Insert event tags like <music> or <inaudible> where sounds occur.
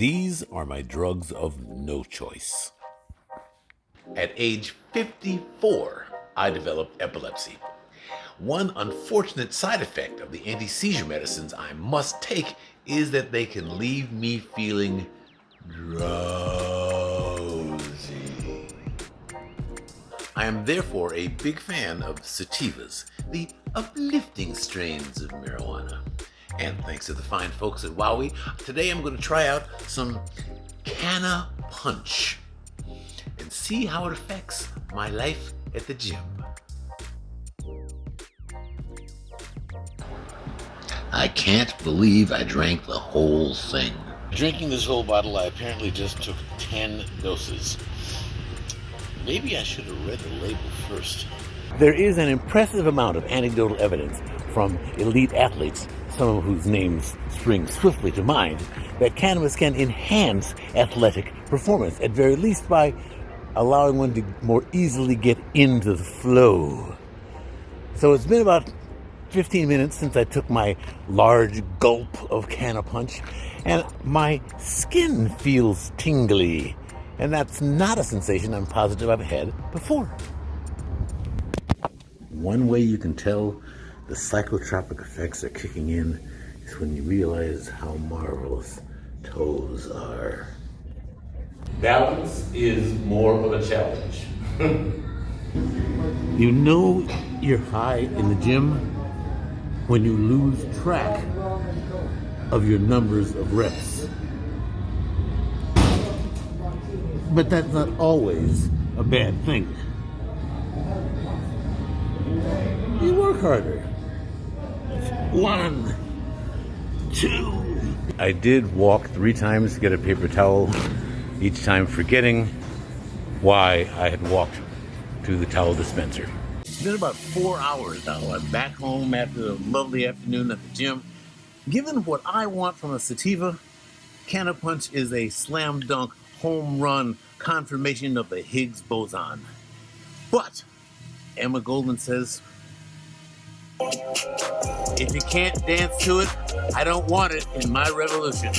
These are my drugs of no choice. At age 54, I developed epilepsy. One unfortunate side effect of the anti seizure medicines I must take is that they can leave me feeling drowsy. I am therefore a big fan of sativas, the uplifting strains of marijuana. And thanks to the fine folks at Wowie, today I'm going to try out some Canna Punch and see how it affects my life at the gym. I can't believe I drank the whole thing. Drinking this whole bottle, I apparently just took 10 doses. Maybe I should have read the label first. There is an impressive amount of anecdotal evidence from elite athletes some of whose names spring swiftly to mind, that cannabis can enhance athletic performance, at very least by allowing one to more easily get into the flow. So it's been about 15 minutes since I took my large gulp of Canna Punch, and my skin feels tingly. And that's not a sensation I'm positive I've had before. One way you can tell the psychotropic effects are kicking in is when you realize how marvelous toes are. Balance is more of a challenge. <laughs> you know you're high in the gym when you lose track of your numbers of reps. But that's not always a bad thing. Work harder. One, two. I did walk three times to get a paper towel, each time forgetting why I had walked to the towel dispenser. It's been about four hours now. I'm back home after a lovely afternoon at the gym. Given what I want from a sativa, Canna Punch is a slam dunk home run confirmation of the Higgs boson. But Emma Goldman says if you can't dance to it, I don't want it in my revolution.